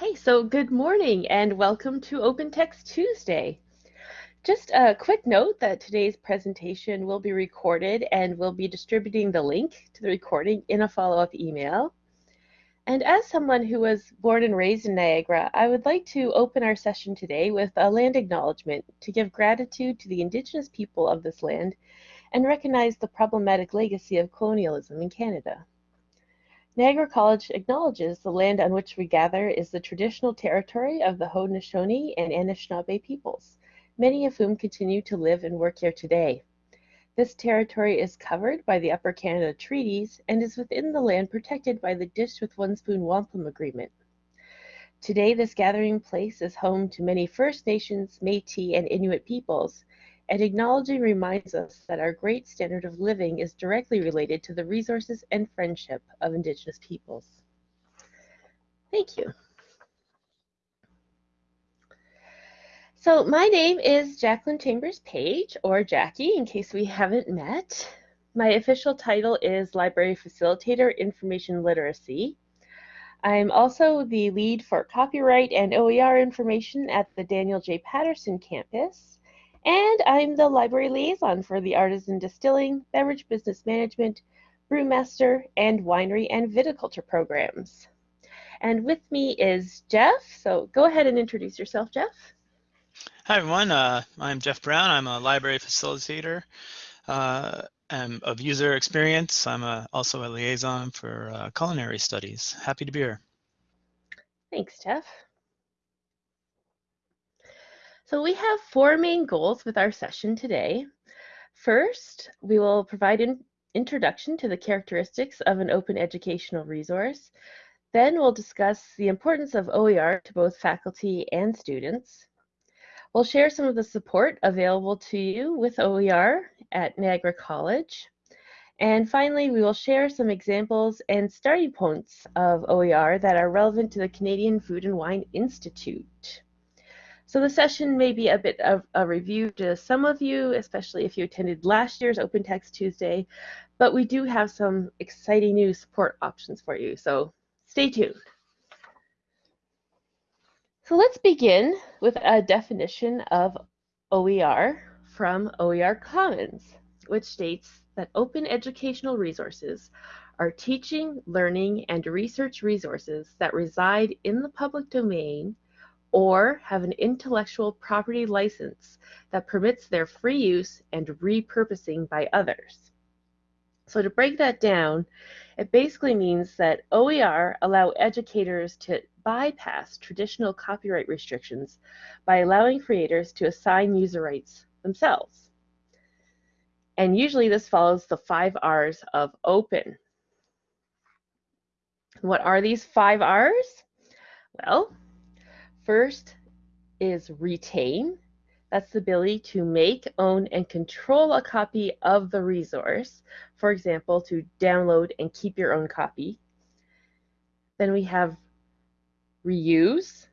Okay, so good morning and welcome to Open Text Tuesday. Just a quick note that today's presentation will be recorded and we'll be distributing the link to the recording in a follow-up email. And as someone who was born and raised in Niagara, I would like to open our session today with a land acknowledgement to give gratitude to the Indigenous people of this land and recognize the problematic legacy of colonialism in Canada. Niagara College acknowledges the land on which we gather is the traditional territory of the Haudenosaunee and Anishinaabe peoples, many of whom continue to live and work here today. This territory is covered by the Upper Canada Treaties and is within the land protected by the Dish with One Spoon Wampum Agreement. Today, this gathering place is home to many First Nations, Métis, and Inuit peoples, and acknowledging reminds us that our great standard of living is directly related to the resources and friendship of Indigenous peoples. Thank you. So my name is Jacqueline Chambers Page, or Jackie, in case we haven't met. My official title is Library Facilitator Information Literacy. I'm also the lead for copyright and OER information at the Daniel J. Patterson campus, and I'm the library liaison for the Artisan Distilling, Beverage Business Management, Brewmaster, and Winery and Viticulture programs. And with me is Jeff. So go ahead and introduce yourself, Jeff. Hi, everyone. Uh, I'm Jeff Brown. I'm a library facilitator uh, of user experience. I'm a, also a liaison for uh, culinary studies. Happy to be here. Thanks, Jeff. So we have four main goals with our session today. First, we will provide an introduction to the characteristics of an open educational resource. Then we'll discuss the importance of OER to both faculty and students. We'll share some of the support available to you with OER at Niagara College. And finally, we will share some examples and starting points of OER that are relevant to the Canadian Food and Wine Institute. So the session may be a bit of a review to some of you, especially if you attended last year's Open Text Tuesday, but we do have some exciting new support options for you, so stay tuned. So let's begin with a definition of OER from OER Commons, which states that open educational resources are teaching, learning, and research resources that reside in the public domain or have an intellectual property license that permits their free use and repurposing by others. So to break that down, it basically means that OER allow educators to bypass traditional copyright restrictions by allowing creators to assign user rights themselves. And usually this follows the five R's of open. What are these five R's? Well, First is retain. That's the ability to make, own, and control a copy of the resource. For example, to download and keep your own copy. Then we have reuse,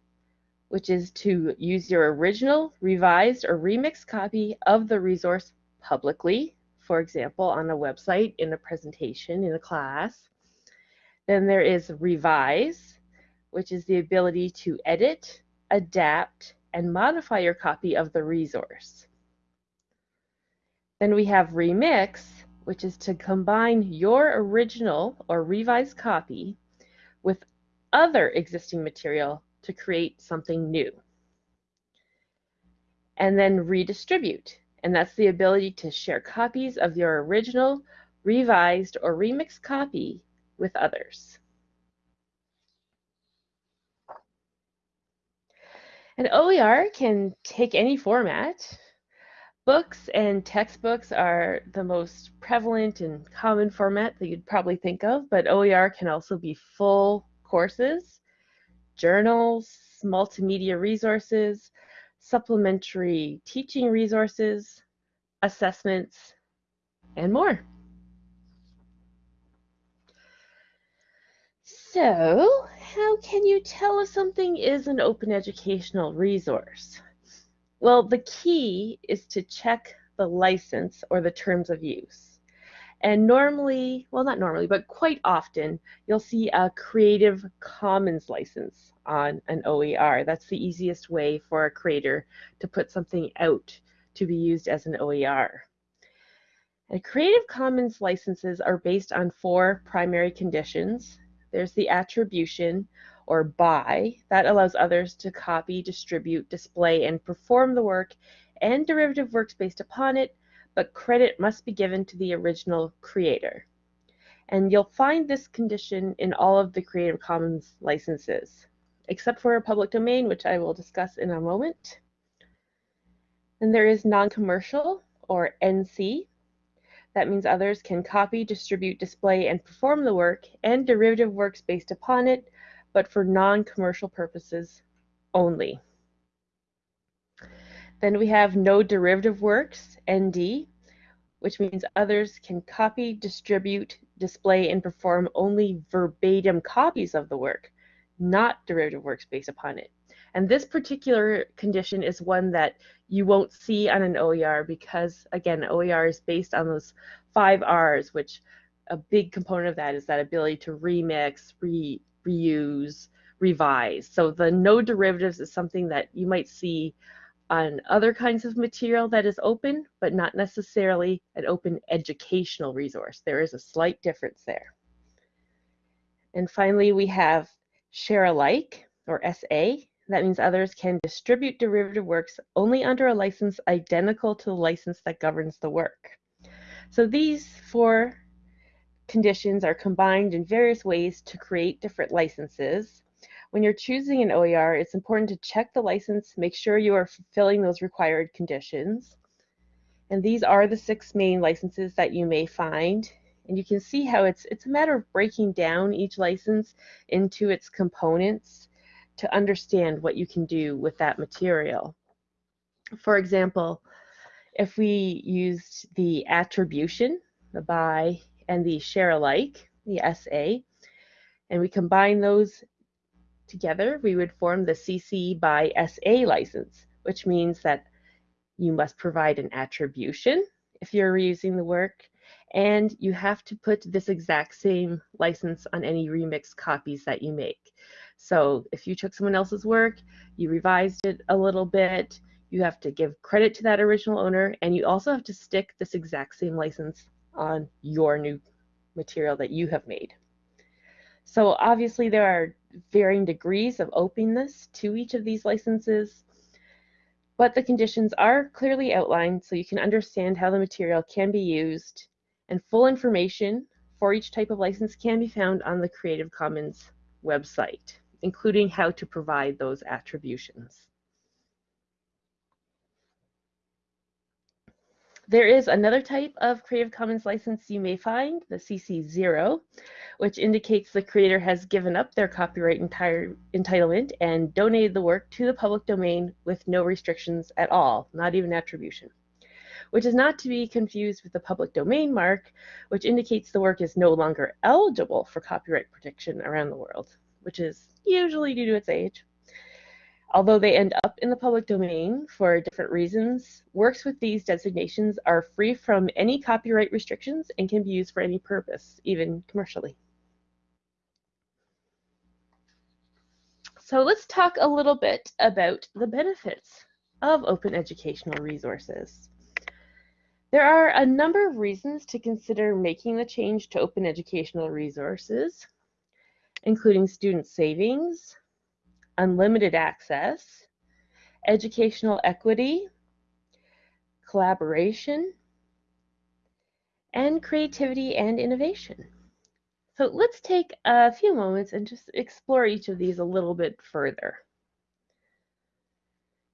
which is to use your original, revised, or remixed copy of the resource publicly, for example, on a website, in a presentation, in a class. Then there is revise, which is the ability to edit, adapt, and modify your copy of the resource. Then we have remix, which is to combine your original or revised copy with other existing material to create something new. And then redistribute, and that's the ability to share copies of your original, revised, or remixed copy with others. And OER can take any format. Books and textbooks are the most prevalent and common format that you'd probably think of, but OER can also be full courses, journals, multimedia resources, supplementary teaching resources, assessments, and more. So, how can you tell if something is an open educational resource? Well, the key is to check the license or the terms of use. And normally, well, not normally, but quite often, you'll see a Creative Commons license on an OER. That's the easiest way for a creator to put something out to be used as an OER. And Creative Commons licenses are based on four primary conditions. There's the attribution or by that allows others to copy, distribute, display, and perform the work and derivative works based upon it but credit must be given to the original creator. And you'll find this condition in all of the Creative Commons licenses, except for a public domain, which I will discuss in a moment. And there is non-commercial, or NC. That means others can copy, distribute, display, and perform the work and derivative works based upon it, but for non-commercial purposes only. Then we have no derivative works, ND, which means others can copy, distribute, display, and perform only verbatim copies of the work, not derivative works based upon it. And this particular condition is one that you won't see on an OER because, again, OER is based on those five R's, which a big component of that is that ability to remix, re, reuse, revise. So the no derivatives is something that you might see on other kinds of material that is open, but not necessarily an open educational resource. There is a slight difference there. And finally, we have share alike, or SA. That means others can distribute derivative works only under a license identical to the license that governs the work. So these four conditions are combined in various ways to create different licenses. When you're choosing an OER, it's important to check the license, make sure you are fulfilling those required conditions. And these are the six main licenses that you may find. And you can see how it's, it's a matter of breaking down each license into its components to understand what you can do with that material. For example, if we used the attribution, the by, and the share alike, the SA, and we combine those Together, we would form the CC by SA license, which means that you must provide an attribution if you're reusing the work, and you have to put this exact same license on any remix copies that you make. So if you took someone else's work, you revised it a little bit, you have to give credit to that original owner, and you also have to stick this exact same license on your new material that you have made. So obviously there are varying degrees of openness to each of these licenses, but the conditions are clearly outlined so you can understand how the material can be used, and full information for each type of license can be found on the Creative Commons website, including how to provide those attributions. There is another type of Creative Commons license you may find, the CC0, which indicates the creator has given up their copyright entire, entitlement and donated the work to the public domain with no restrictions at all, not even attribution, which is not to be confused with the public domain mark, which indicates the work is no longer eligible for copyright protection around the world, which is usually due to its age. Although they end up in the public domain for different reasons, works with these designations are free from any copyright restrictions and can be used for any purpose, even commercially. So let's talk a little bit about the benefits of open educational resources. There are a number of reasons to consider making the change to open educational resources, including student savings, unlimited access, educational equity, collaboration, and creativity and innovation. So let's take a few moments and just explore each of these a little bit further.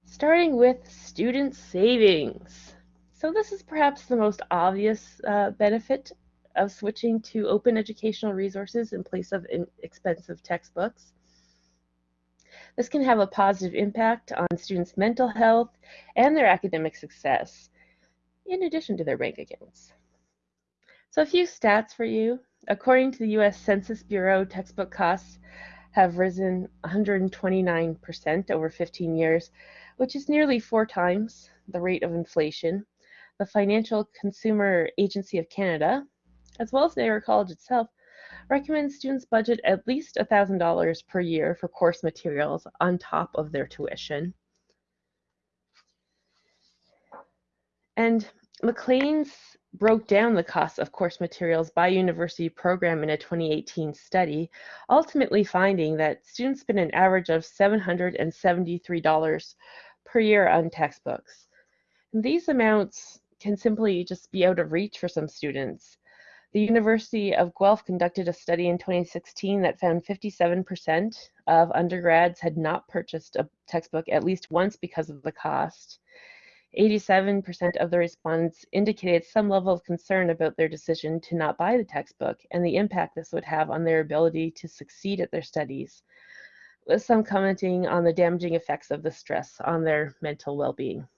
Starting with student savings. So this is perhaps the most obvious uh, benefit of switching to open educational resources in place of expensive textbooks. This can have a positive impact on students' mental health and their academic success, in addition to their bank accounts. So a few stats for you. According to the U.S. Census Bureau, textbook costs have risen 129% over 15 years, which is nearly four times the rate of inflation. The Financial Consumer Agency of Canada as well as Niagara College itself, recommends students budget at least $1,000 per year for course materials on top of their tuition. And Maclean's broke down the cost of course materials by university program in a 2018 study, ultimately finding that students spend an average of $773 per year on textbooks. And these amounts can simply just be out of reach for some students. The University of Guelph conducted a study in 2016 that found 57% of undergrads had not purchased a textbook at least once because of the cost. 87% of the respondents indicated some level of concern about their decision to not buy the textbook and the impact this would have on their ability to succeed at their studies, with some commenting on the damaging effects of the stress on their mental well-being.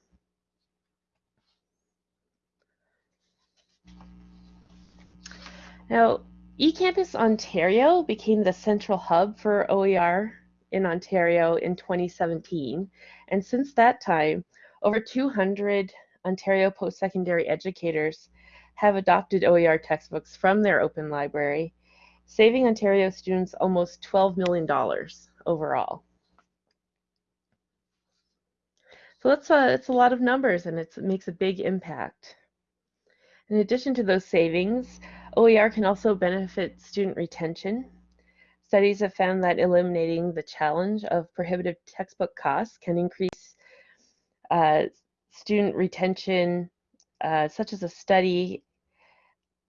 Now, eCampus Ontario became the central hub for OER in Ontario in 2017, and since that time, over 200 Ontario post-secondary educators have adopted OER textbooks from their open library, saving Ontario students almost $12 million overall. So that's a, it's a lot of numbers and it makes a big impact. In addition to those savings, OER can also benefit student retention. Studies have found that eliminating the challenge of prohibitive textbook costs can increase uh, student retention, uh, such as a study,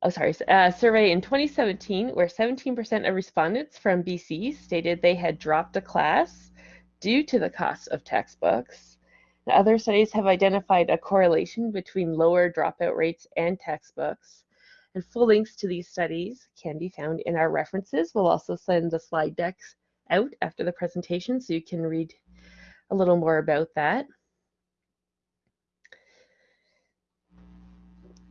oh sorry, a survey in 2017 where 17% of respondents from BC stated they had dropped a class due to the cost of textbooks. Other studies have identified a correlation between lower dropout rates and textbooks. And full links to these studies can be found in our references. We'll also send the slide decks out after the presentation so you can read a little more about that.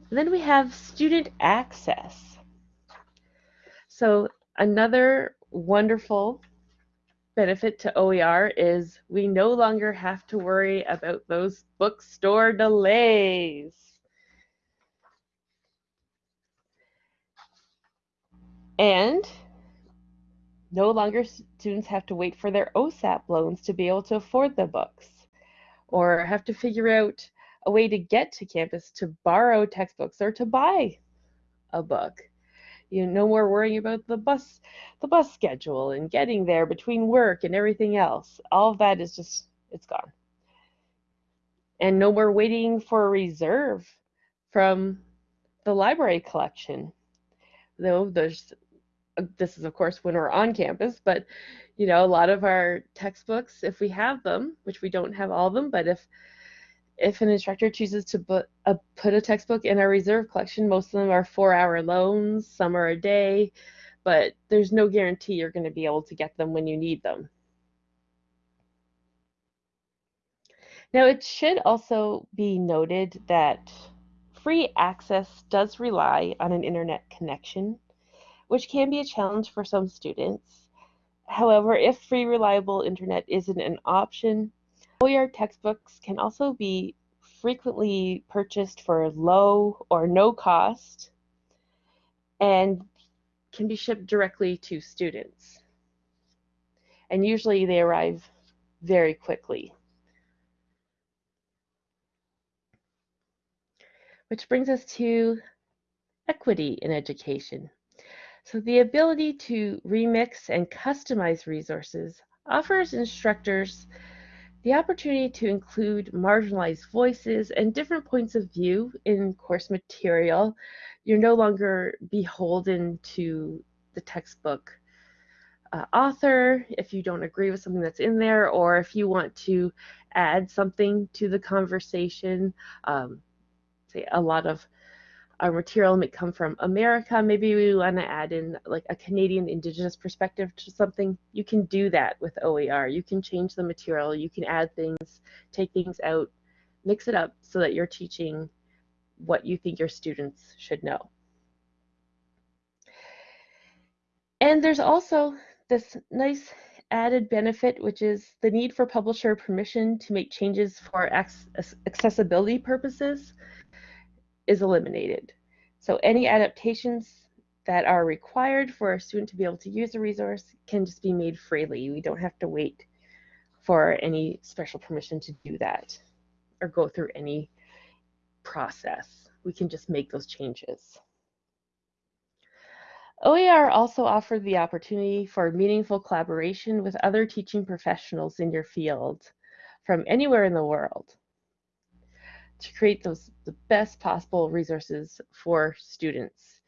And then we have student access. So another wonderful benefit to OER is we no longer have to worry about those bookstore delays. And no longer students have to wait for their OSAP loans to be able to afford the books or have to figure out a way to get to campus to borrow textbooks or to buy a book. You know, no more worrying about the bus, the bus schedule and getting there between work and everything else. All of that is just, it's gone. And no more waiting for a reserve from the library collection. Though there's, this is of course when we're on campus, but you know, a lot of our textbooks, if we have them, which we don't have all of them, but if if an instructor chooses to put a, uh, put a textbook in our reserve collection, most of them are four hour loans, some are a day, but there's no guarantee you're going to be able to get them when you need them. Now, it should also be noted that free access does rely on an internet connection, which can be a challenge for some students. However, if free reliable internet isn't an option, OER textbooks can also be frequently purchased for low or no cost and can be shipped directly to students. And usually they arrive very quickly. Which brings us to equity in education. So the ability to remix and customize resources offers instructors the opportunity to include marginalized voices and different points of view in course material. You're no longer beholden to the textbook uh, author if you don't agree with something that's in there or if you want to add something to the conversation. Um, say a lot of our material might come from America. Maybe we want to add in like a Canadian Indigenous perspective to something. You can do that with OER. You can change the material. You can add things, take things out, mix it up so that you're teaching what you think your students should know. And there's also this nice added benefit, which is the need for publisher permission to make changes for accessibility purposes is eliminated. So any adaptations that are required for a student to be able to use a resource can just be made freely. We don't have to wait for any special permission to do that or go through any process. We can just make those changes. OER also offered the opportunity for meaningful collaboration with other teaching professionals in your field from anywhere in the world to create those the best possible resources for students.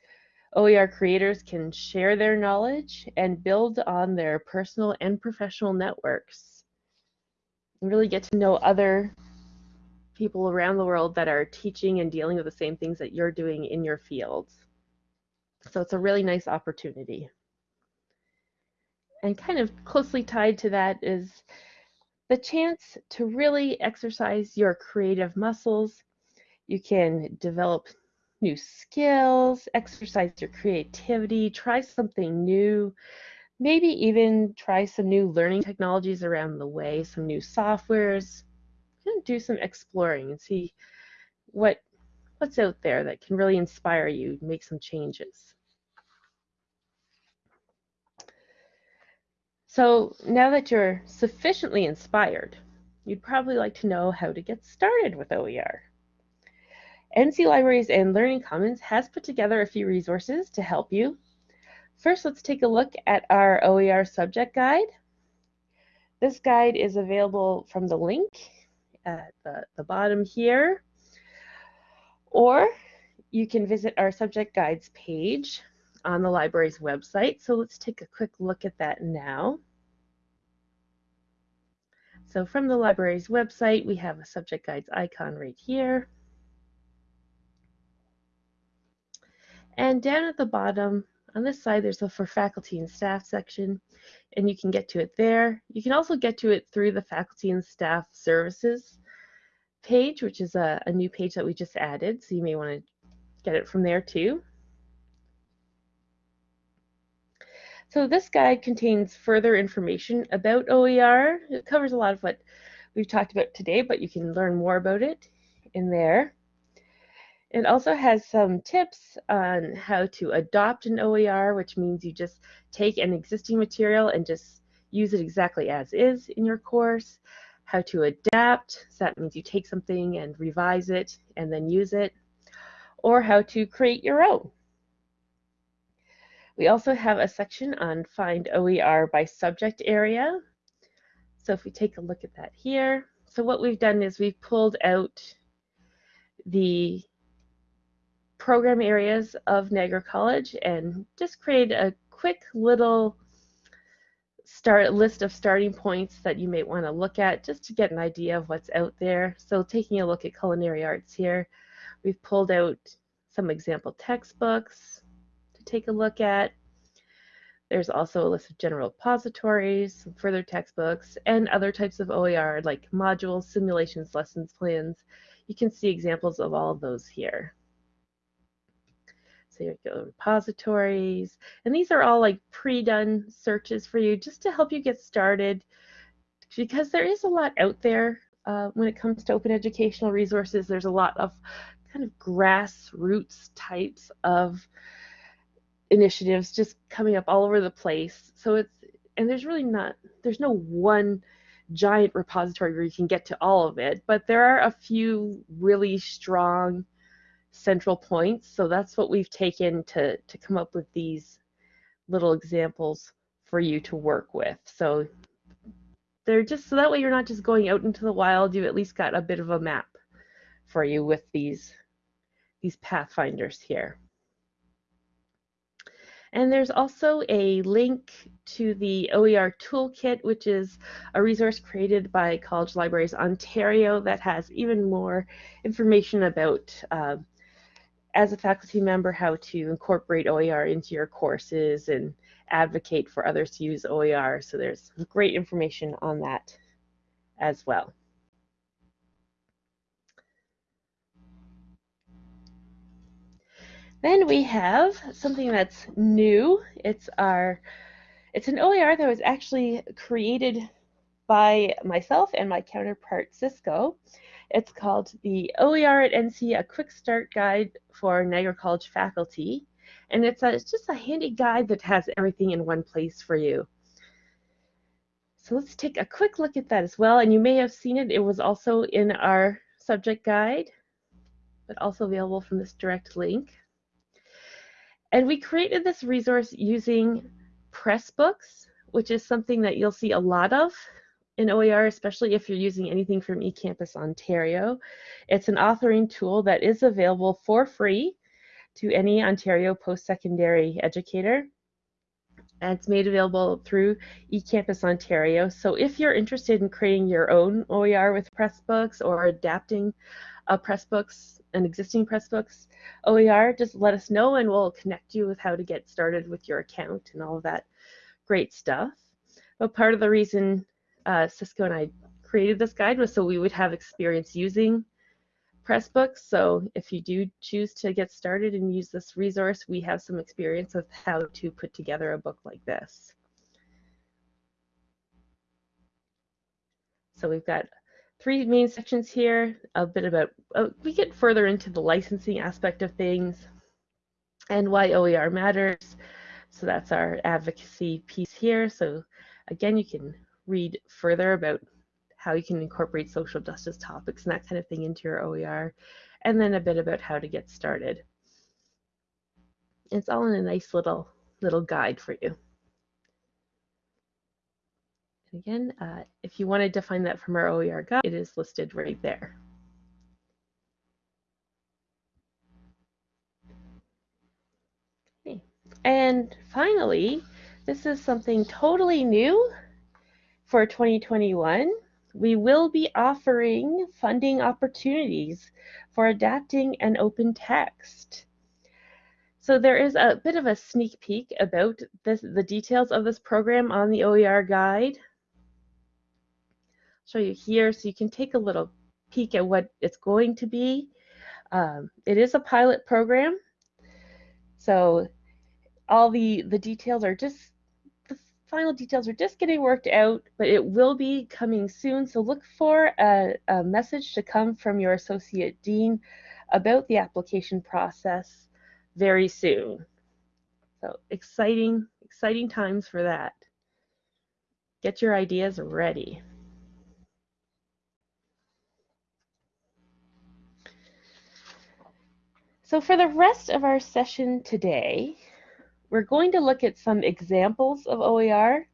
OER creators can share their knowledge and build on their personal and professional networks. And really get to know other people around the world that are teaching and dealing with the same things that you're doing in your fields. So it's a really nice opportunity. And kind of closely tied to that is the chance to really exercise your creative muscles. You can develop new skills, exercise your creativity, try something new, maybe even try some new learning technologies around the way, some new softwares, do some exploring and see what what's out there that can really inspire you, make some changes. So now that you're sufficiently inspired, you'd probably like to know how to get started with OER. NC Libraries and Learning Commons has put together a few resources to help you. First, let's take a look at our OER subject guide. This guide is available from the link at the, the bottom here, or you can visit our subject guides page on the library's website. So let's take a quick look at that now. So from the library's website, we have a subject guides icon right here. And down at the bottom, on this side, there's a for faculty and staff section, and you can get to it there. You can also get to it through the faculty and staff services page, which is a, a new page that we just added, so you may want to get it from there too. So this guide contains further information about OER. It covers a lot of what we've talked about today, but you can learn more about it in there. It also has some tips on how to adopt an OER, which means you just take an existing material and just use it exactly as is in your course. How to adapt, so that means you take something and revise it and then use it. Or how to create your own. We also have a section on find OER by subject area. So if we take a look at that here, so what we've done is we've pulled out the program areas of Niagara College and just created a quick little start list of starting points that you may want to look at just to get an idea of what's out there. So taking a look at culinary arts here, we've pulled out some example textbooks take a look at. There's also a list of general repositories, some further textbooks, and other types of OER like modules, simulations, lessons plans. You can see examples of all of those here. So you go repositories, and these are all like pre-done searches for you just to help you get started because there is a lot out there uh, when it comes to open educational resources. There's a lot of kind of grassroots types of initiatives just coming up all over the place. So it's and there's really not there's no one giant repository where you can get to all of it, but there are a few really strong central points. So that's what we've taken to, to come up with these little examples for you to work with. So they're just so that way you're not just going out into the wild, you've at least got a bit of a map for you with these these pathfinders here. And there's also a link to the OER Toolkit, which is a resource created by College Libraries Ontario that has even more information about uh, as a faculty member how to incorporate OER into your courses and advocate for others to use OER. So there's great information on that as well. Then we have something that's new. It's our it's an OER that was actually created by myself and my counterpart Cisco. It's called the OER at NC, a quick start guide for Niagara College faculty. And it's, a, it's just a handy guide that has everything in one place for you. So let's take a quick look at that as well. And you may have seen it. It was also in our subject guide, but also available from this direct link. And we created this resource using Pressbooks, which is something that you'll see a lot of in OER, especially if you're using anything from eCampus Ontario. It's an authoring tool that is available for free to any Ontario post-secondary educator. And it's made available through eCampus Ontario. So if you're interested in creating your own OER with Pressbooks or adapting a Pressbooks, an existing Pressbooks OER, just let us know and we'll connect you with how to get started with your account and all of that great stuff. But part of the reason uh, Cisco and I created this guide was so we would have experience using Pressbooks. So if you do choose to get started and use this resource, we have some experience of how to put together a book like this. So we've got three main sections here, a bit about, uh, we get further into the licensing aspect of things and why OER matters. So that's our advocacy piece here. So again, you can read further about how you can incorporate social justice topics and that kind of thing into your OER, and then a bit about how to get started. It's all in a nice little little guide for you. Again, uh, if you wanted to find that from our OER guide, it is listed right there. Okay. And finally, this is something totally new for 2021, we will be offering funding opportunities for adapting an open text. So there is a bit of a sneak peek about this, the details of this program on the OER guide. Show you here so you can take a little peek at what it's going to be. Um, it is a pilot program, so all the, the details are just the final details are just getting worked out, but it will be coming soon. So look for a, a message to come from your associate dean about the application process very soon. So exciting, exciting times for that. Get your ideas ready. So for the rest of our session today, we're going to look at some examples of OER.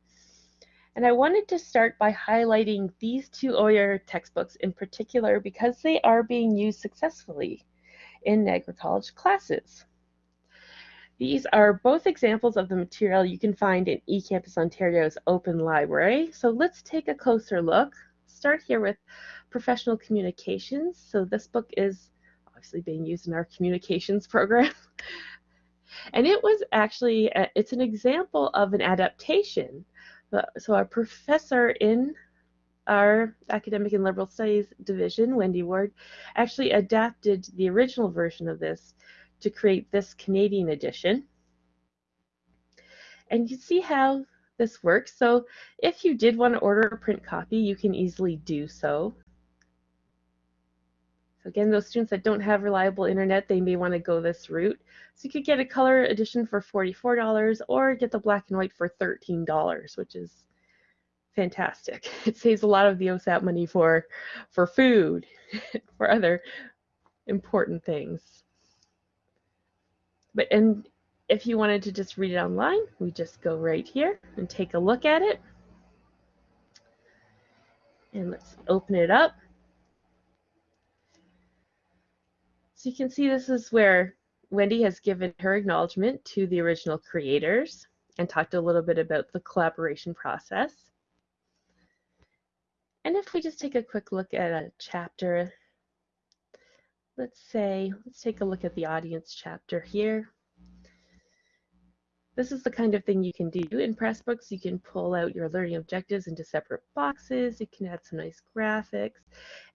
And I wanted to start by highlighting these two OER textbooks in particular because they are being used successfully in Niagara College classes. These are both examples of the material you can find in eCampus Ontario's open library. So let's take a closer look. Start here with professional communications. So this book is obviously being used in our communications program. And it was actually, a, it's an example of an adaptation. So our professor in our academic and liberal studies division, Wendy Ward, actually adapted the original version of this to create this Canadian edition. And you see how this works. So if you did want to order a print copy, you can easily do so. So again, those students that don't have reliable internet, they may want to go this route. So you could get a color edition for $44 or get the black and white for $13, which is fantastic. It saves a lot of the OSAP money for, for food, for other important things. But and if you wanted to just read it online, we just go right here and take a look at it. And let's open it up. So you can see this is where Wendy has given her acknowledgement to the original creators and talked a little bit about the collaboration process. And if we just take a quick look at a chapter, let's say, let's take a look at the audience chapter here. This is the kind of thing you can do in Pressbooks. You can pull out your learning objectives into separate boxes. You can add some nice graphics.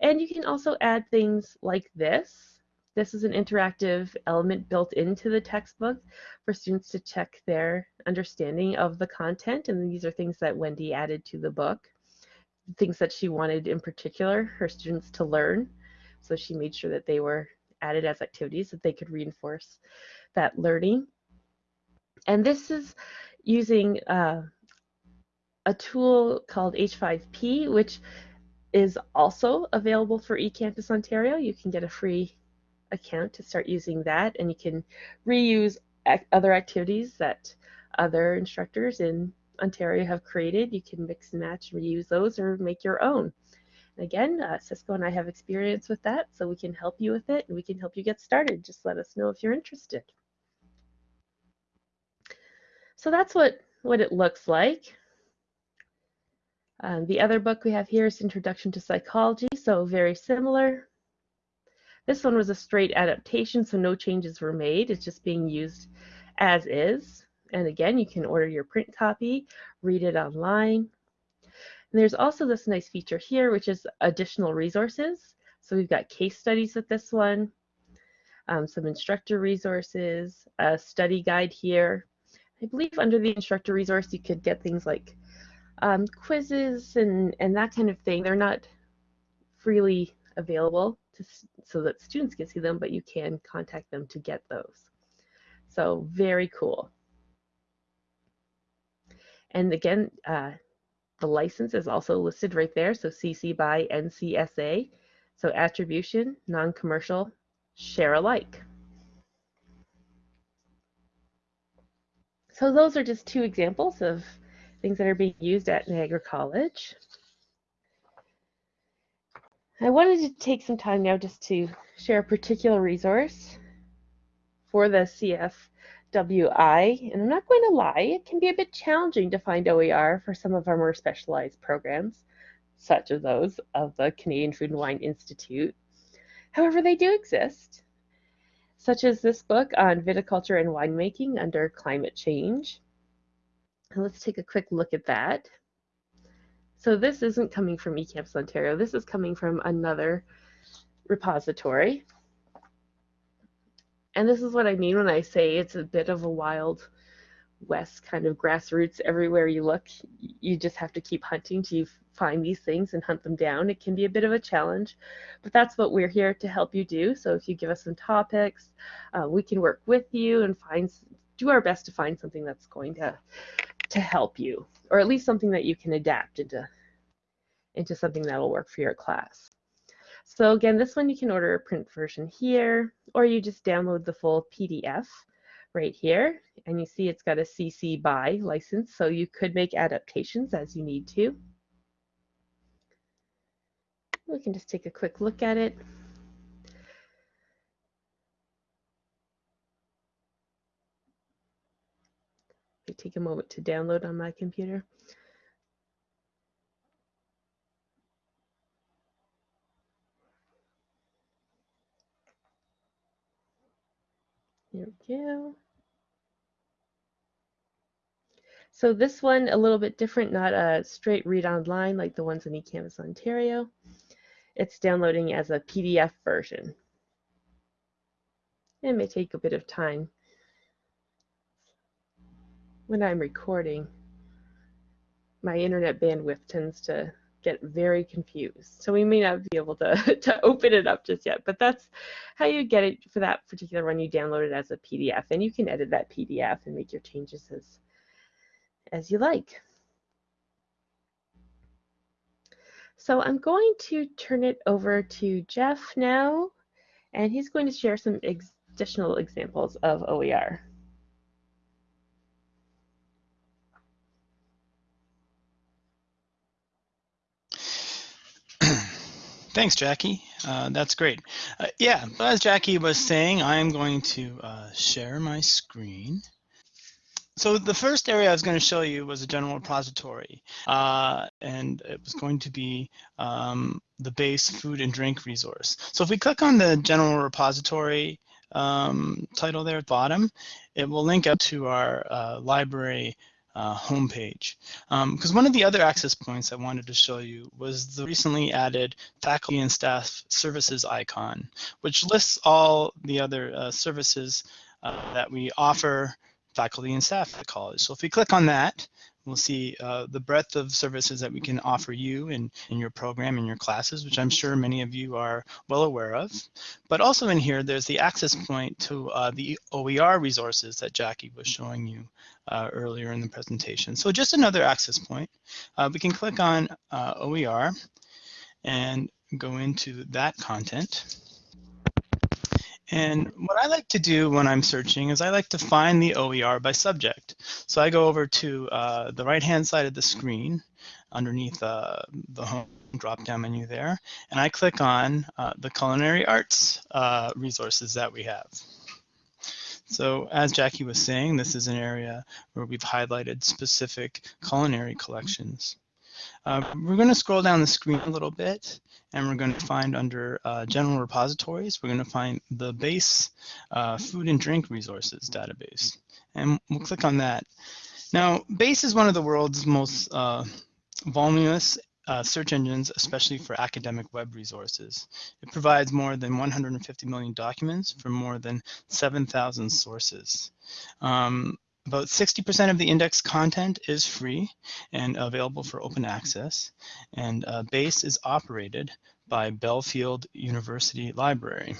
And you can also add things like this this is an interactive element built into the textbook for students to check their understanding of the content. And these are things that Wendy added to the book, things that she wanted in particular her students to learn. So she made sure that they were added as activities that they could reinforce that learning. And this is using uh, a tool called H5P, which is also available for eCampus Ontario. You can get a free account to start using that, and you can reuse ac other activities that other instructors in Ontario have created. You can mix and match reuse those or make your own. And again, uh, Cisco and I have experience with that, so we can help you with it and we can help you get started. Just let us know if you're interested. So that's what, what it looks like. Um, the other book we have here is Introduction to Psychology, so very similar. This one was a straight adaptation, so no changes were made. It's just being used as is. And again, you can order your print copy, read it online. And there's also this nice feature here, which is additional resources. So we've got case studies with this one, um, some instructor resources, a study guide here. I believe under the instructor resource, you could get things like um, quizzes and, and that kind of thing. They're not freely available to, so that students can see them, but you can contact them to get those. So very cool. And again, uh, the license is also listed right there. So CC by NCSA. So attribution, non-commercial, share alike. So those are just two examples of things that are being used at Niagara College. I wanted to take some time now just to share a particular resource for the CFWI, and I'm not going to lie, it can be a bit challenging to find OER for some of our more specialized programs, such as those of the Canadian Food and Wine Institute. However, they do exist, such as this book on viticulture and winemaking under climate change, let's take a quick look at that. So this isn't coming from eCampus Ontario. This is coming from another repository. And this is what I mean when I say it's a bit of a wild west kind of grassroots everywhere you look. You just have to keep hunting to find these things and hunt them down. It can be a bit of a challenge, but that's what we're here to help you do. So if you give us some topics, uh, we can work with you and find do our best to find something that's going to to help you, or at least something that you can adapt into, into something that'll work for your class. So again, this one you can order a print version here, or you just download the full PDF right here, and you see it's got a CC BY license, so you could make adaptations as you need to. We can just take a quick look at it. Take a moment to download on my computer. There we go. So this one, a little bit different, not a straight read online like the ones in eCampus Ontario. It's downloading as a PDF version. It may take a bit of time when I'm recording, my internet bandwidth tends to get very confused. So we may not be able to, to open it up just yet, but that's how you get it for that particular one. You download it as a PDF and you can edit that PDF and make your changes as, as you like. So I'm going to turn it over to Jeff now, and he's going to share some ex additional examples of OER. Thanks, Jackie. Uh, that's great. Uh, yeah, as Jackie was saying, I'm going to uh, share my screen. So the first area I was going to show you was a general repository, uh, and it was going to be um, the base food and drink resource. So if we click on the general repository um, title there at the bottom, it will link up to our uh, library uh, homepage. Because um, one of the other access points I wanted to show you was the recently added faculty and staff services icon, which lists all the other uh, services uh, that we offer faculty and staff at the college. So if we click on that, we'll see uh, the breadth of services that we can offer you in, in your program, in your classes, which I'm sure many of you are well aware of. But also in here, there's the access point to uh, the OER resources that Jackie was showing you uh, earlier in the presentation. So just another access point. Uh, we can click on uh, OER and go into that content. And what I like to do when I'm searching is I like to find the OER by subject. So I go over to uh, the right-hand side of the screen underneath uh, the home drop-down menu there, and I click on uh, the culinary arts uh, resources that we have. So as Jackie was saying, this is an area where we've highlighted specific culinary collections. Uh, we're going to scroll down the screen a little bit and we're going to find under uh, general repositories, we're going to find the base uh, food and drink resources database. And we'll click on that. Now, BASE is one of the world's most uh, voluminous uh, search engines, especially for academic web resources. It provides more than 150 million documents from more than 7,000 sources. Um, about 60% of the index content is free and available for open access, and uh, BASE is operated by Bielefeld University Library.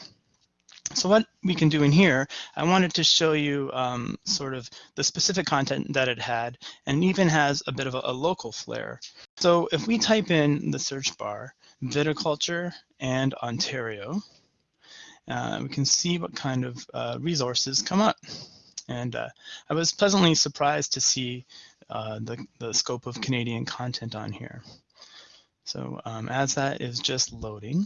So what we can do in here, I wanted to show you um, sort of the specific content that it had and even has a bit of a, a local flair. So if we type in the search bar, viticulture and Ontario, uh, we can see what kind of uh, resources come up. And uh, I was pleasantly surprised to see uh, the, the scope of Canadian content on here. So um, as that is just loading,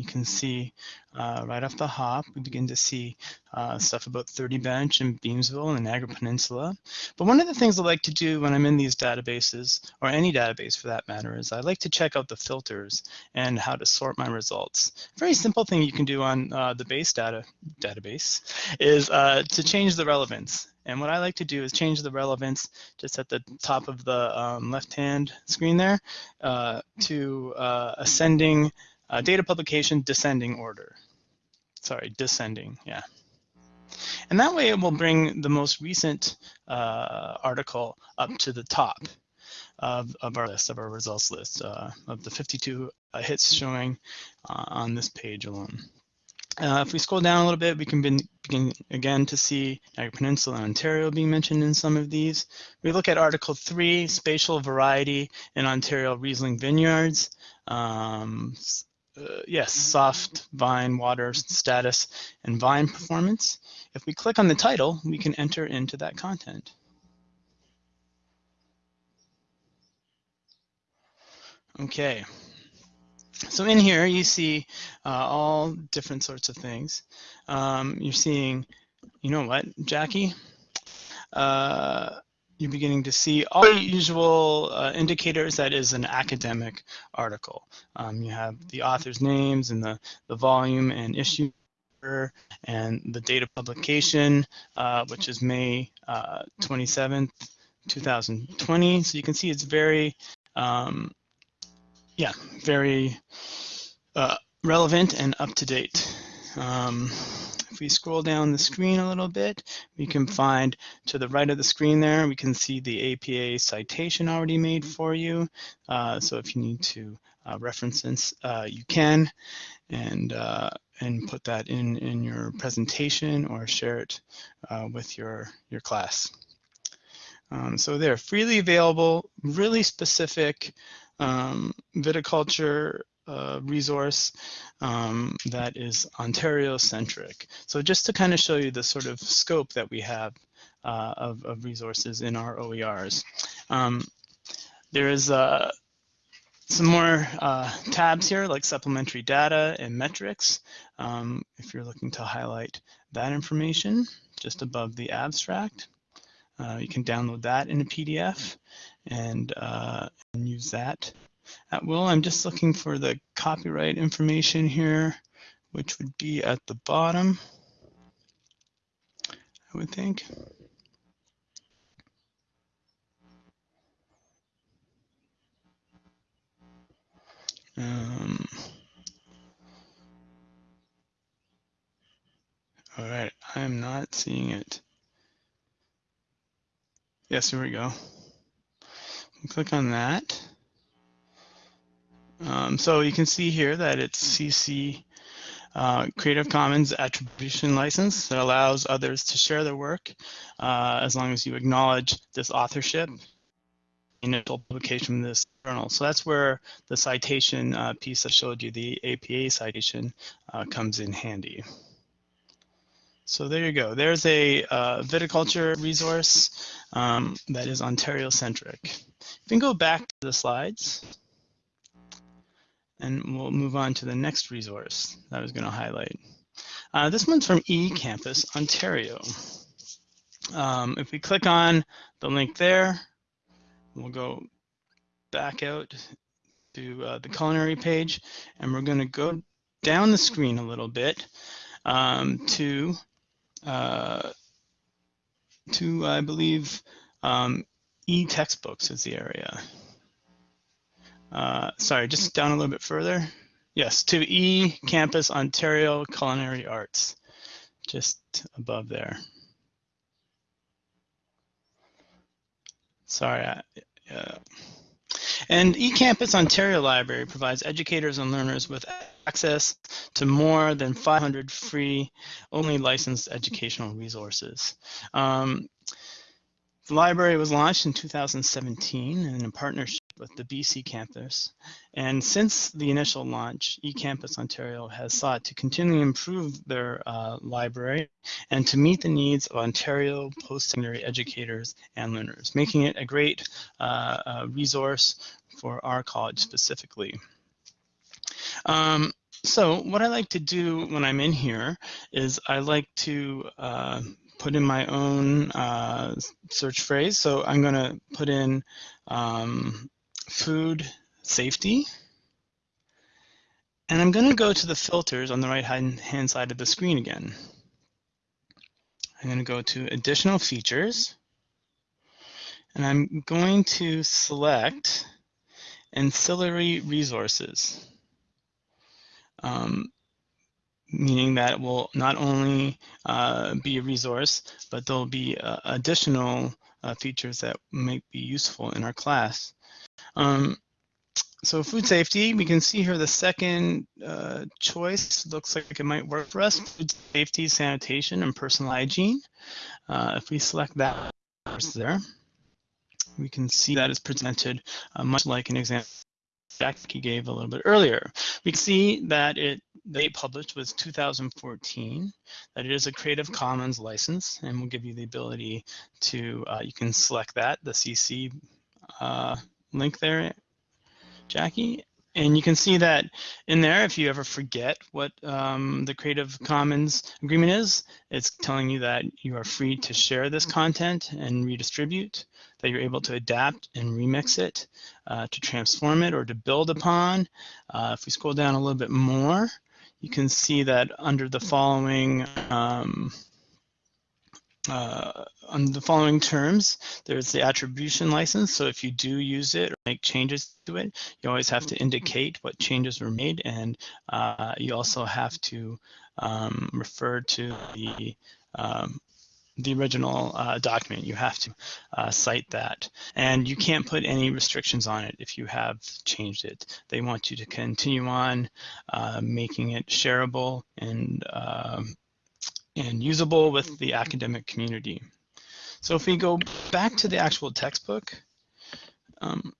you can see uh, right off the hop, we begin to see uh, stuff about 30 Bench and Beamsville and the Niagara Peninsula. But one of the things I like to do when I'm in these databases, or any database for that matter, is I like to check out the filters and how to sort my results. Very simple thing you can do on uh, the base data database is uh, to change the relevance. And what I like to do is change the relevance just at the top of the um, left-hand screen there uh, to uh, ascending uh, data publication descending order. Sorry, descending, yeah. And that way it will bring the most recent uh, article up to the top of, of our list, of our results list, uh, of the 52 uh, hits showing uh, on this page alone. Uh, if we scroll down a little bit, we can begin again to see Niagara Peninsula and Ontario being mentioned in some of these. We look at Article 3, Spatial Variety in Ontario Riesling Vineyards. Um, uh, yes, soft vine water status and vine performance. If we click on the title, we can enter into that content. Okay, so in here you see uh, all different sorts of things. Um, you're seeing, you know what, Jackie? Uh, you're beginning to see all the usual uh, indicators that is an academic article. Um, you have the author's names and the, the volume and issue and the date of publication, uh, which is May uh, 27th, 2020. So you can see it's very, um, yeah, very uh, relevant and up to date. Um, if we scroll down the screen a little bit, we can find to the right of the screen there, we can see the APA citation already made for you. Uh, so if you need to uh, reference this, uh, you can, and uh, and put that in in your presentation or share it uh, with your your class. Um, so they're freely available, really specific um, viticulture uh, resource um, that is Ontario-centric. So just to kind of show you the sort of scope that we have uh, of, of, resources in our OERs. Um, there is uh, some more uh, tabs here like supplementary data and metrics. Um, if you're looking to highlight that information just above the abstract, uh, you can download that in a PDF and, and use that at will. I'm just looking for the copyright information here, which would be at the bottom, I would think. Um, all right, I'm not seeing it. Yes, here we go. click on that. Um, so you can see here that it's CC uh, Creative Commons attribution license that allows others to share their work uh, as long as you acknowledge this authorship initial publication in this journal. So that's where the citation uh, piece I showed you, the APA citation, uh, comes in handy. So there you go. There's a uh, viticulture resource um, that is Ontario-centric. If we can go back to the slides and we'll move on to the next resource that I was going to highlight. Uh, this one's from eCampus Ontario. Um, if we click on the link there, we'll go back out to uh, the culinary page, and we're going to go down the screen a little bit um, to, uh, to I believe, um, e-textbooks is the area. Uh, sorry, just down a little bit further. Yes, to eCampus Ontario Culinary Arts, just above there. Sorry. I, uh, and eCampus Ontario Library provides educators and learners with access to more than 500 free, only licensed educational resources. Um, the library was launched in 2017 in a partnership with the BC campus. And since the initial launch, eCampus Ontario has sought to continually improve their uh, library and to meet the needs of Ontario post-secondary educators and learners, making it a great uh, uh, resource for our college specifically. Um, so what I like to do when I'm in here is I like to uh, put in my own uh, search phrase. So I'm going to put in um, food safety. And I'm going to go to the filters on the right hand side of the screen again. I'm going to go to additional features. And I'm going to select ancillary resources. Um, meaning that it will not only uh, be a resource, but there'll be uh, additional uh, features that might be useful in our class. Um, so food safety, we can see here the second uh, choice looks like it might work for us. Food safety, sanitation, and personal hygiene. Uh, if we select that there, we can see that is presented uh, much like an example Jackie gave a little bit earlier. We can see that it they published was 2014, that it is a Creative Commons license, and we'll give you the ability to, uh, you can select that, the CC uh, link there, Jackie. And you can see that in there, if you ever forget what um, the Creative Commons agreement is, it's telling you that you are free to share this content and redistribute, that you're able to adapt and remix it, uh, to transform it or to build upon. Uh, if we scroll down a little bit more, you can see that under the following um, uh, on the following terms, there's the attribution license. So if you do use it or make changes to it, you always have to indicate what changes were made. And uh, you also have to um, refer to the um, the original uh, document. You have to uh, cite that. And you can't put any restrictions on it if you have changed it. They want you to continue on uh, making it shareable and um, and usable with the academic community. So if we go back to the actual textbook, um,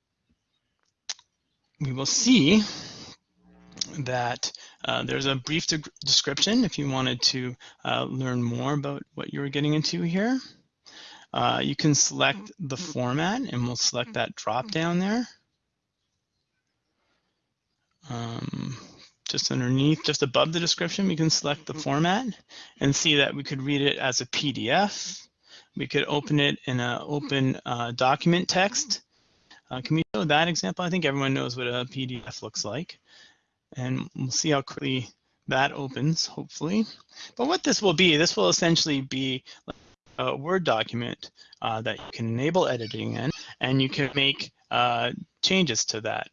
we will see that uh, there's a brief de description if you wanted to uh, learn more about what you were getting into here. Uh, you can select the format and we'll select that drop down there. Um, just underneath, just above the description, we can select the format and see that we could read it as a PDF. We could open it in an open uh, document text. Uh, can we show that example? I think everyone knows what a PDF looks like. And we'll see how quickly that opens, hopefully. But what this will be, this will essentially be a Word document uh, that you can enable editing in, and you can make uh, changes to that.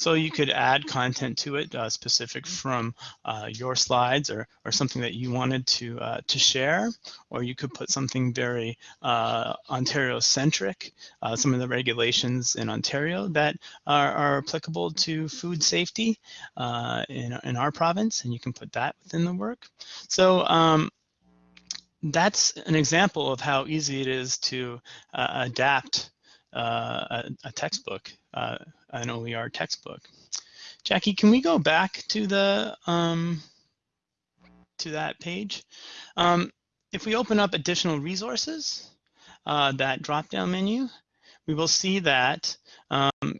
So you could add content to it uh, specific from uh, your slides or, or something that you wanted to, uh, to share, or you could put something very uh, Ontario-centric, uh, some of the regulations in Ontario that are, are applicable to food safety uh, in, in our province, and you can put that within the work. So um, that's an example of how easy it is to adapt uh, a, a, textbook, uh, an OER textbook. Jackie, can we go back to the um, to that page? Um, if we open up additional resources, uh, that drop-down menu, we will see that um,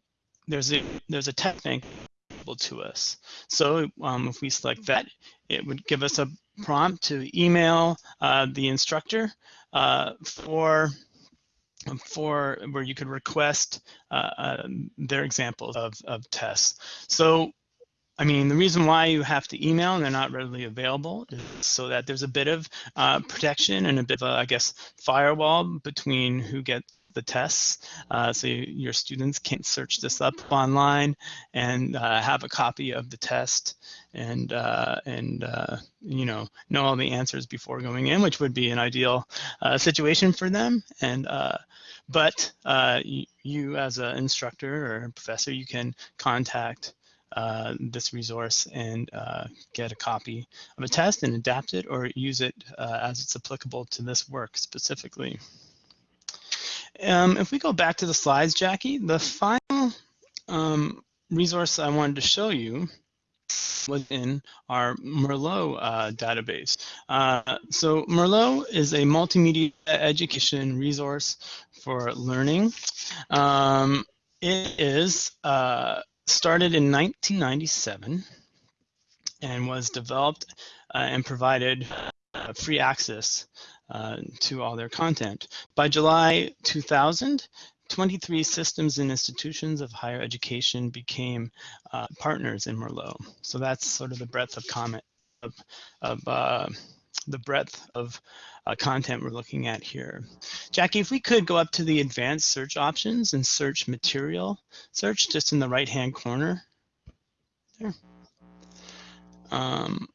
there's a there's a text bank available to us. So um, if we select that, it would give us a prompt to email uh, the instructor uh, for for where you could request uh, uh, their examples of, of tests. So, I mean, the reason why you have to email and they're not readily available is so that there's a bit of uh, protection and a bit of, a, I guess, firewall between who get the tests. Uh, so you, your students can't search this up online and uh, have a copy of the test and uh, and uh, you know know all the answers before going in, which would be an ideal uh, situation for them. And uh, but you, you, as an instructor or professor, you can contact uh, this resource and uh, get a copy of a test and adapt it or use it uh, as it's applicable to this work specifically. Um, if we go back to the slides, Jackie, the final um, resource I wanted to show you was in our Merlot uh, database. Uh, so Merlot is a multimedia education resource for learning. Um, it is uh, started in 1997 and was developed uh, and provided uh, free access uh, to all their content. By July 2000, 23 systems and institutions of higher education became uh, partners in Merlot. So that's sort of the breadth of comment of, of uh, the breadth of uh, content we're looking at here. Jackie, if we could go up to the advanced search options and search material search just in the right hand corner there. Um,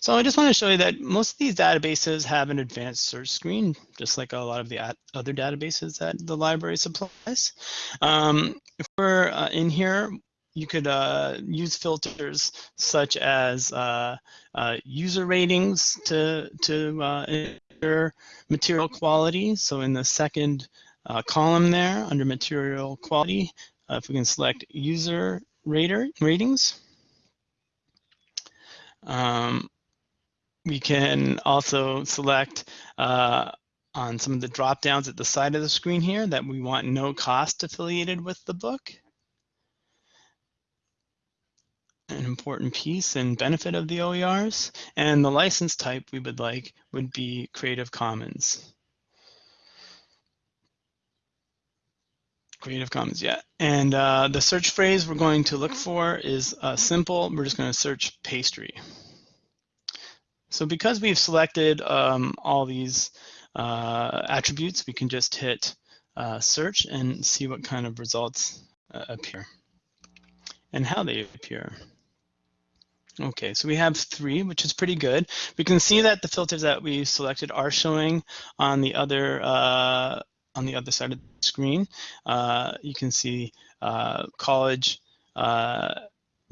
so I just want to show you that most of these databases have an advanced search screen, just like a lot of the other databases that the library supplies. Um, if we're uh, in here, you could uh, use filters such as uh, uh user ratings to, to uh, enter material quality. So in the second uh, column there under material quality, if we can select user rater ratings, um, we can also select uh, on some of the drop downs at the side of the screen here that we want no cost affiliated with the book. An important piece and benefit of the OERs. And the license type we would like would be Creative Commons. Creative Commons, yeah. And uh, the search phrase we're going to look for is uh, simple. We're just going to search pastry. So because we've selected um, all these uh, attributes, we can just hit uh, search and see what kind of results uh, appear and how they appear. Okay, so we have three, which is pretty good. We can see that the filters that we selected are showing on the other uh, on the other side of the screen. Uh, you can see uh, college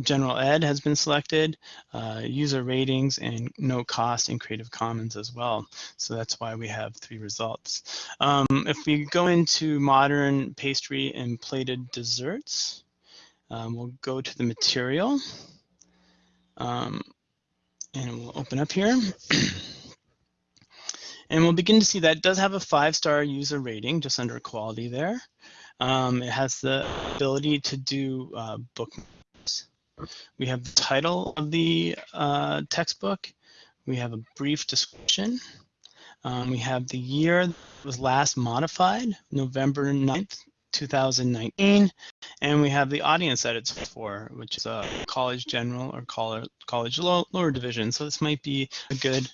General Ed has been selected, uh, user ratings, and no cost in Creative Commons as well. So that's why we have three results. Um, if we go into modern pastry and plated desserts, um, we'll go to the material. Um, and we'll open up here. and we'll begin to see that does have a five-star user rating just under quality there. Um, it has the ability to do uh, book we have the title of the uh, textbook. We have a brief description. Um, we have the year that was last modified, November 9th, 2019. And we have the audience that it's for, which is a college general or college, lower division. So this might be a good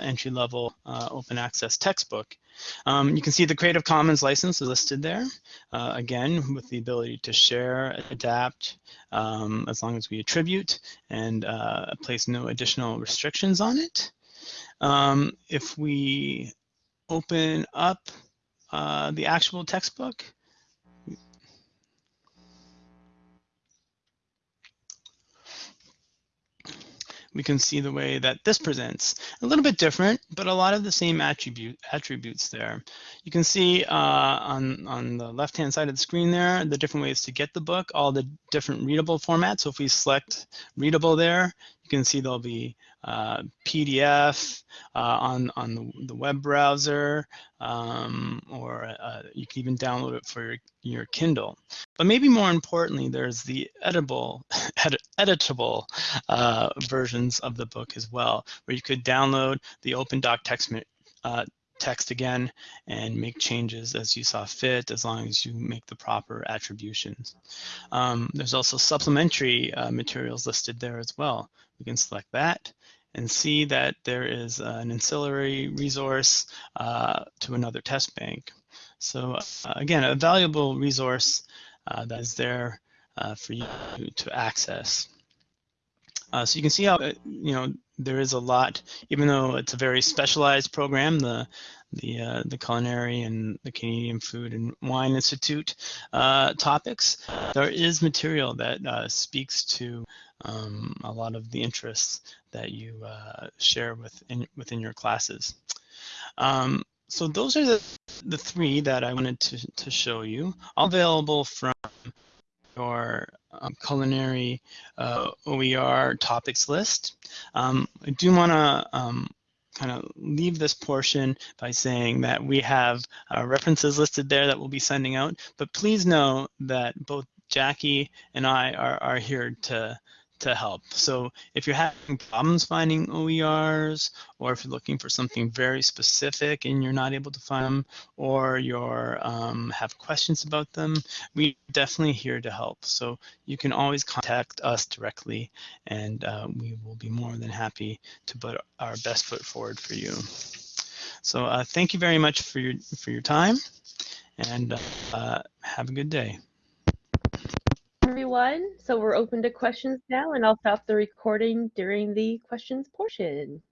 entry-level uh, open access textbook. Um, you can see the Creative Commons license is listed there, uh, again, with the ability to share, adapt, um, as long as we attribute and uh, place no additional restrictions on it. Um, if we open up uh, the actual textbook, we can see the way that this presents. A little bit different, but a lot of the same attribute attributes there. You can see uh, on, on the left-hand side of the screen there, the different ways to get the book, all the different readable formats. So if we select readable there, you can see there'll be uh, PDF uh, on, on the, the, web browser, um, or uh, you can even download it for your, your, Kindle. But maybe more importantly, there's the editable, edit, editable uh, versions of the book as well, where you could download the OpenDoc text, uh, text again and make changes as you saw fit as long as you make the proper attributions. Um, there's also supplementary uh, materials listed there as well. We can select that and see that there is an ancillary resource uh, to another test bank. So uh, again, a valuable resource uh, that is there uh, for you to access. Uh, so you can see how, you know, there is a lot, even though it's a very specialized program, the the uh, the culinary and the Canadian Food and Wine Institute uh, topics, there is material that uh, speaks to um, a lot of the interests that you uh, share within within your classes. Um, so those are the the three that I wanted to to show you, all available from your um, culinary uh, OER topics list. Um, I do want to um, kind of leave this portion by saying that we have uh, references listed there that we'll be sending out, but please know that both Jackie and I are, are here to to help. So if you're having problems finding OERs, or if you're looking for something very specific and you're not able to find them, or you're um, have questions about them, we're definitely here to help. So you can always contact us directly, and uh, we will be more than happy to put our best foot forward for you. So uh, thank you very much for your for your time, and uh, have a good day everyone. So we're open to questions now, and I'll stop the recording during the questions portion.